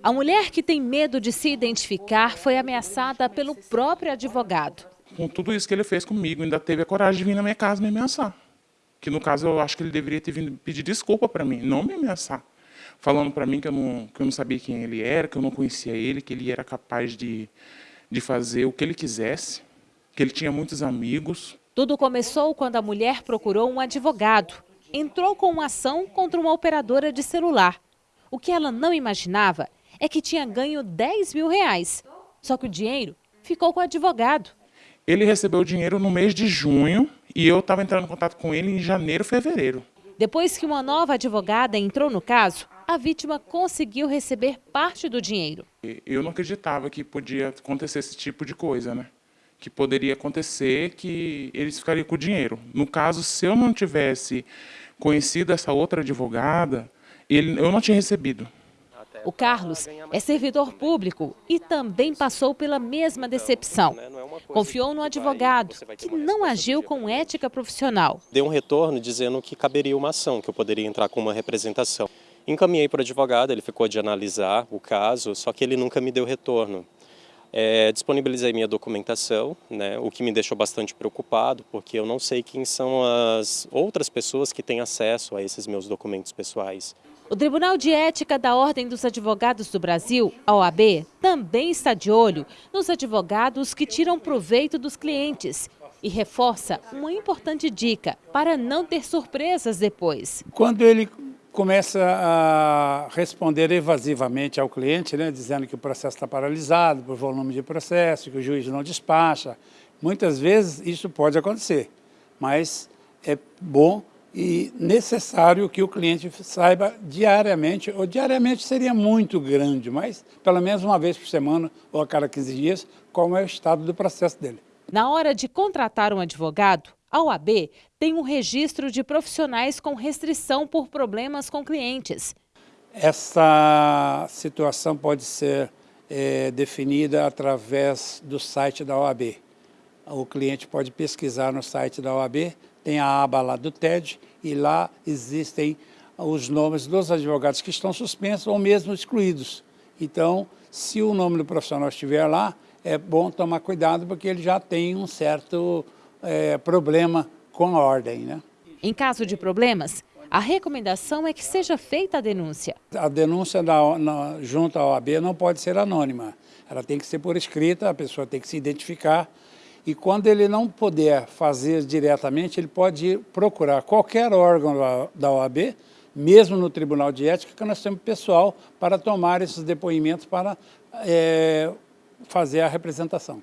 A mulher que tem medo de se identificar foi ameaçada pelo próprio advogado. Com tudo isso que ele fez comigo, ainda teve a coragem de vir na minha casa me ameaçar. Que no caso eu acho que ele deveria ter vindo pedir desculpa para mim, não me ameaçar. Falando para mim que eu, não, que eu não sabia quem ele era, que eu não conhecia ele, que ele era capaz de, de fazer o que ele quisesse, que ele tinha muitos amigos. Tudo começou quando a mulher procurou um advogado. Entrou com uma ação contra uma operadora de celular. O que ela não imaginava é que tinha ganho 10 mil reais. Só que o dinheiro ficou com o advogado. Ele recebeu o dinheiro no mês de junho e eu estava entrando em contato com ele em janeiro, fevereiro. Depois que uma nova advogada entrou no caso, a vítima conseguiu receber parte do dinheiro. Eu não acreditava que podia acontecer esse tipo de coisa, né? Que poderia acontecer que eles ficariam com o dinheiro. No caso, se eu não tivesse conhecido essa outra advogada, ele, eu não tinha recebido. O Carlos é servidor público e também passou pela mesma decepção. Confiou no advogado, que não agiu com ética profissional. Deu um retorno dizendo que caberia uma ação, que eu poderia entrar com uma representação. Encaminhei para o advogado, ele ficou de analisar o caso, só que ele nunca me deu retorno. É, disponibilizei minha documentação, né, o que me deixou bastante preocupado, porque eu não sei quem são as outras pessoas que têm acesso a esses meus documentos pessoais. O Tribunal de Ética da Ordem dos Advogados do Brasil, a OAB, também está de olho nos advogados que tiram proveito dos clientes e reforça uma importante dica para não ter surpresas depois. Quando ele começa a responder evasivamente ao cliente, né, dizendo que o processo está paralisado por volume de processo, que o juiz não despacha, muitas vezes isso pode acontecer, mas é bom e necessário que o cliente saiba diariamente, ou diariamente seria muito grande, mas pelo menos uma vez por semana ou a cada 15 dias, como é o estado do processo dele. Na hora de contratar um advogado, a OAB tem um registro de profissionais com restrição por problemas com clientes. Essa situação pode ser é, definida através do site da OAB. O cliente pode pesquisar no site da OAB tem a aba lá do TED e lá existem os nomes dos advogados que estão suspensos ou mesmo excluídos. Então, se o nome do profissional estiver lá, é bom tomar cuidado porque ele já tem um certo é, problema com a ordem. Né? Em caso de problemas, a recomendação é que seja feita a denúncia. A denúncia da, na, junto à OAB não pode ser anônima. Ela tem que ser por escrita, a pessoa tem que se identificar e quando ele não puder fazer diretamente, ele pode procurar qualquer órgão da OAB, mesmo no Tribunal de Ética, que nós temos pessoal para tomar esses depoimentos para é, fazer a representação.